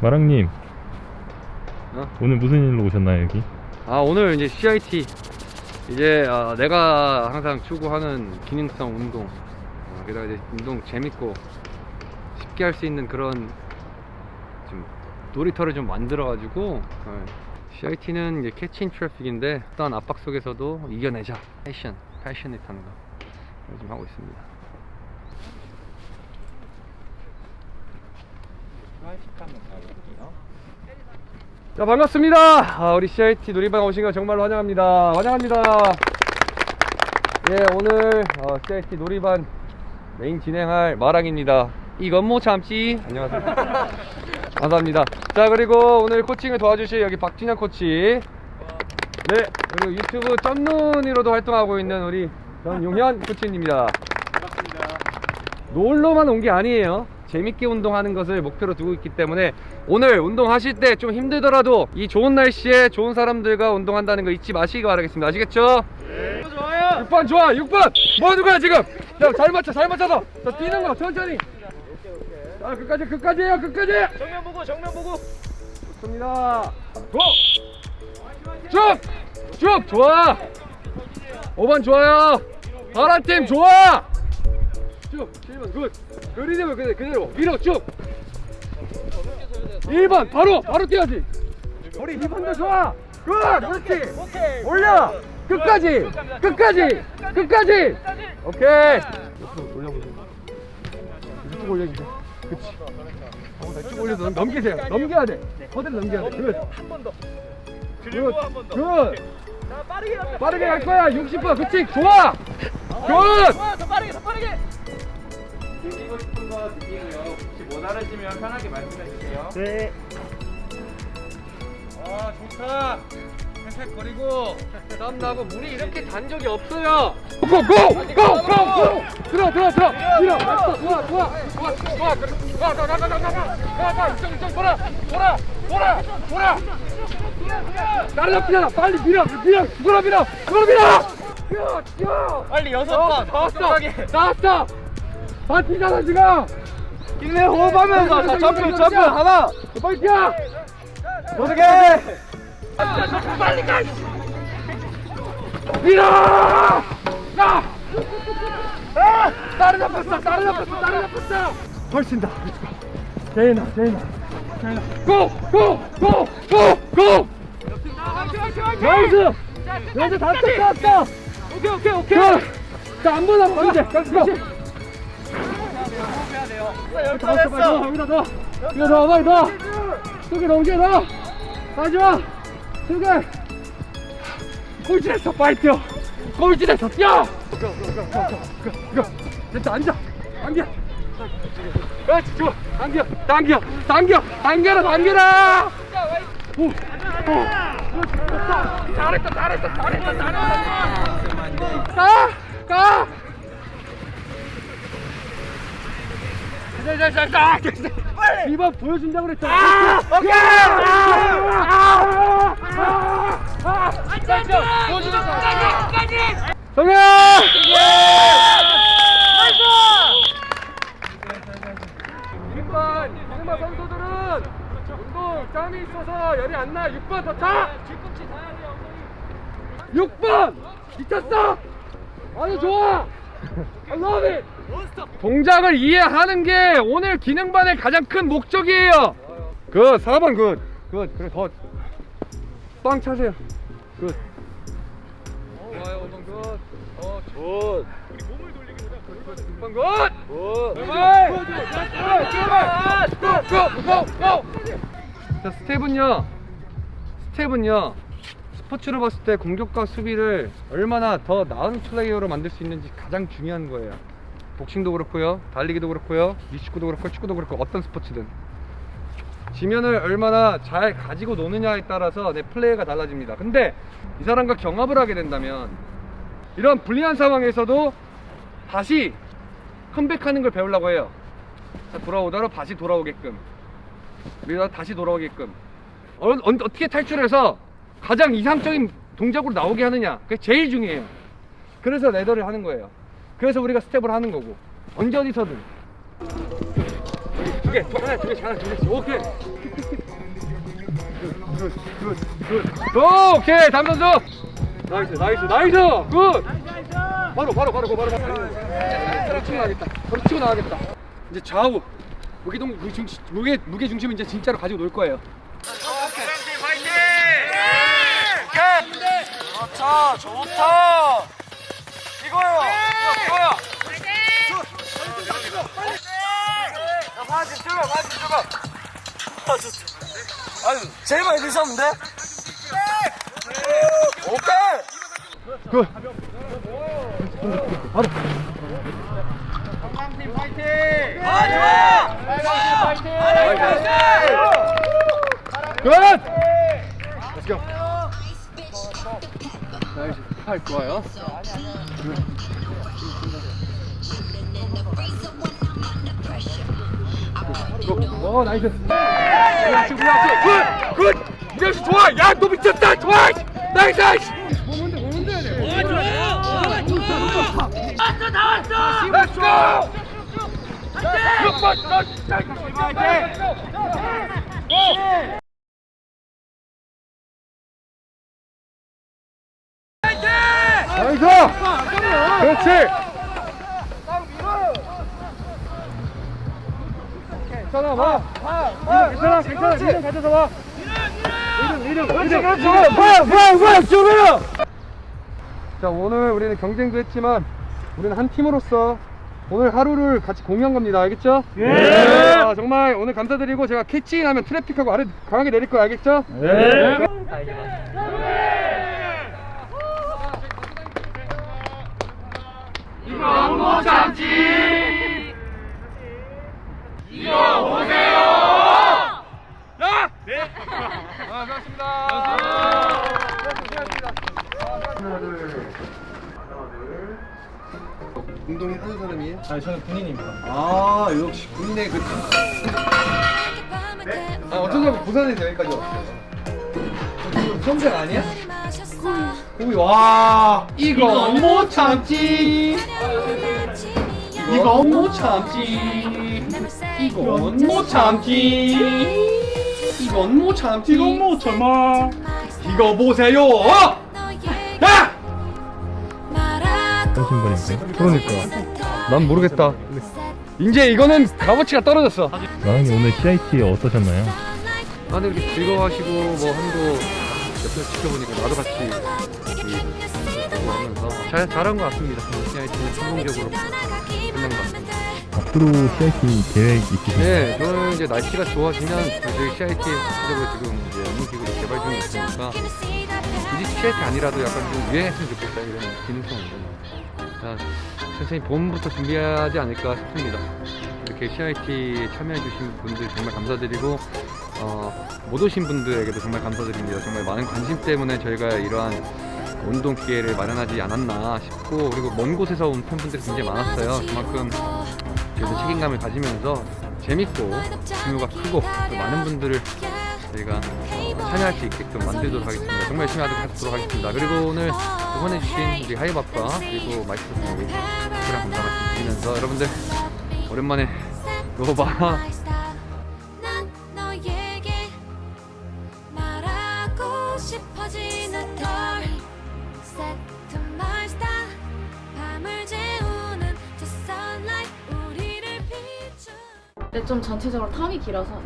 마랑님. 어? 오늘 무슨 일로 오셨나요 여기? 아 오늘 이제 CIT 이제 아, 내가 항상 추구하는 기능성 운동. 어, 게다가 이제 운동 재밌고 쉽게 할 수 있는 그런 좀 놀이터를 좀 만들어 가지고 CIT는 이제 캐치인 트래픽인데 어떤 압박 속에서도 이겨내자. 패션 패셔닛한 거좀 하고 있습니다 자 반갑습니다. 아, 우리 CIT 놀이방 오신 거 정말로 환영합니다. 환영합니다. 예 오늘 어, CIT 놀이방 메인 진행할 마랑입니다. 이건 못 참지 안녕하세요. 감사합니다. 자 그리고 오늘 코칭을 도와주실 여기 박진영 코치. 네 그리고 유튜브 점눈이로도 활동하고 있는 우리 전용현 코치입니다. 놀러만 온 게 아니에요 재밌게 운동하는 것을 목표로 두고 있기 때문에 오늘 운동하실 때 좀 힘들더라도 이 좋은 날씨에 좋은 사람들과 운동한다는 거 잊지 마시기 바라겠습니다. 아시겠죠? 네. 좋아요. 6번 좋아 6번! 뭐 하는 거야 지금? 야잘 맞춰 잘 맞춰서. 자 뛰는 거 천천히. 자 끝까지 끝까지에요 끝까지! 정면 보고 정면 보고. 좋습니다. 고! 쭉! 쭉! 좋아! 5번 좋아요. 파란팀 좋아 쭉 7번 good. 그 리듬을 그대로, 그대로 밀어 쭉. 1번 바로 바로 뛰어야지. 우리 2번도 좋아. Good 그렇지. 올려. 끝까지 끝까지 끝까지. 오케이. 옆으로 올려보세요 이쪽. 올려주세요 그치 이쪽 올려서 넘- 넘기세요. 넘겨야 돼. 그대로 넘겨야 돼. 한번더 good. 그리고 good. 한 번더 good. 자 빠르게 갈 거야. 60번. 그치 좋아. Good. 좋아 더 빠르게 더 빠르게 드리고 싶은 거 드리고요. 혹시 못 알아주면 편하게 말씀해 주세요. 네. 아 좋다. 헬멧거리고 땀 나고 물이 이렇게 단 적이 없어요. 고고고고고. 들어 들어 들어. 밀어. 좋아 좋아 좋아. 좋아 좋아. 그래. 가가가가가가가 이쪽 이쪽 돌아. 돌아. 돌아. 돌아. 나를 잡히잖아 빨리 밀어. 밀어. 누구나 밀어. 누구나 밀어. 뛰어 뛰어. 빨리 여섯 어, 번 나왔어. 깜깜하게. 나왔어 다 뛰잖아 지금 힘내 호흡하면서 자 점프 점프 하나 빨리 뛰어 어떻게 빨리 가! 밀어! 가! 아! 다른 잡혔어! 다른 잡혔어! 다른 잡혔어! 훨씬다! 제이나, 제이나, 제이나. 고! 고! 고! 고! 고! 나이스! 나이스 다 쳤어! 오케이, 오케이, 오케이! 자, 안 보나, 봐, 이제! 고! 다 왔어, 빨리 넣어, 여기다 넣어! 빨리 넣어! 두개 넘겨 넣어! 마지막! 두 개! 꼴찌됐어, 빨리 뛰어! 꼴찌됐어, 뛰어! 됐다, 앉아! 당겨! 그렇지, 좋아! 당겨! 당겨! 당겨! 당겨라, 당겨라! 오! 오! 잘했다, 잘했다, 잘했다, 잘했다! 가! 가! 자, 자, 자, 자, 자, 자. 이번 보여준다고 그랬잖아. 아! 오케이! 아! 아! 아! 앉아, 앉아! 보여준다. 성현! 일반 일반 선수들은 운동 짬이 있어서 열이 안 나. 6번 더 차. 6번 미쳤어. 아주 좋아. I love it. 동작을 이해하는 게 오늘 기능반의 가장 큰 목적이에요. 그 4번 good. Good. 그래 더 빵 차세요. Good. 좋아요 5번 good. 어 good. 우리 몸을 돌리기 보다 6번 good. Good. 출발. 출발. Go go go go. 자 스텝은요. 스텝은요. 스포츠로 봤을 때 공격과 수비를 얼마나 더 나은 플레이어로 만들 수 있는지 가장 중요한 거예요. 복싱도 그렇고요, 달리기도 그렇고요, 미축구도 그렇고 축구도 그렇고 어떤 스포츠든 지면을 얼마나 잘 가지고 노느냐에 따라서 내 플레이가 달라집니다. 근데 이 사람과 경합을 하게 된다면 이런 불리한 상황에서도 다시 컴백하는 걸 배우려고 해요. 자, 돌아오다가 다시 돌아오게끔 우리가 다시 돌아오게끔 어, 어, 어 떻게 탈출해서 가장 이상적인 동작으로 나오게 하느냐 그게 제일 중요해요. 그래서 레더를 하는 거예요. 그래서 우리가 스텝을 하는 거고. 언제 어디서든. 두 개, 하나, 두 개, 하나, 두 개, 오케이. Good 오케이 다음 선수. Nice nice nice. Good. 바로 바로 바로 바로 바로. 바로 치고 나가겠다. 바로 치고 나가겠다. 이제 좌우. 무게동 무게 무게 중심은 이제 진짜로 가지고 놀 거예요. 좋다 좋다. 이거요 제일 많이 드셨는데 오케이 굿아 좋아 굿 Let's go 나이스 팔 좋아요 오 nice 그렇지 그렇지 good good 이정씨 좋아 야 너 미쳤다 좋아 nice! Nice 보면 돼 보면 돼 나왔어 나왔어 Let's go nice 그렇지 괜찮아 와 괜찮아 괜찮아. 이름 가져서 와 이름 이름 그렇지 그렇지. 뭐야 뭐야 뭐야 죽어요 자 오늘 우리는 경쟁도 했지만 우리는 한 팀으로서 오늘 하루를 같이 공유한 겁니다. 알겠죠? 예. 자, 정말 오늘 감사드리고 제가 캐치인 하면 트래픽하고 아래 강하게 내릴 거 알겠죠? 네 이건 못 참지 이거 보세요 야! 네 아, 반갑습니다 하나 둘 운동이 하는 사람이에요? 아니 저는 군인입니다. 아 역시 군대 그 아, 어떤 사람 부산에서 여기까지 왔어요. 성생 아니야? 고기 와. 이건 못 참지. 이건 못 참지. 이건 못 참지. 이건 못 참지. 이건 못 참아. 이거 보세요 야! 그러니까 난 모르겠다 이제 이거는 값어치가 떨어졌어 나은이 오늘 CIT 어떠셨나요? 다들 이렇게 즐거워하시고 뭐 한거 옆에서 지켜보니까 나도 같이 이 하면서 잘 잘한 것 같습니다. CIT는 성공적으로 끝난 것 같습니다. 앞으로 CIT 계획 있으신가요? 네, 저는 이제 날씨가 좋아지면 저희 CIT 지금 이제 업무기구를 개발 중에 있으니까 굳이 CIT 아니라도 약간 좀 유행했으면 좋겠다 이런 기능성으로 자, 천천히 봄부터 준비하지 않을까 싶습니다. 이렇게 CIT 참여해 주신 분들 정말 감사드리고 어, 못 오신 분들에게도 정말 감사드립니다. 정말 많은 관심 때문에 저희가 이러한 운동 기회를 마련하지 않았나 싶고 그리고 먼 곳에서 온 팬분들이 굉장히 많았어요. 그만큼 저희도 책임감을 가지면서 재밌고 규모가 크고 또 많은 분들을 저희가 어, 참여할 수 있게끔 만들도록 하겠습니다. 정말 열심히 하도록 하겠습니다. 그리고 오늘 응원해주신 우리 하이밥과 그리고 마이스터 우리 특별한 감사 말씀 드리면서 여러분들 오랜만에 비추 근데 좀 전체적으로 텀이 길어서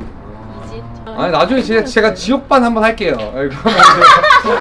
아니 나중에 제가, 제가 지옥반 한번 할게요.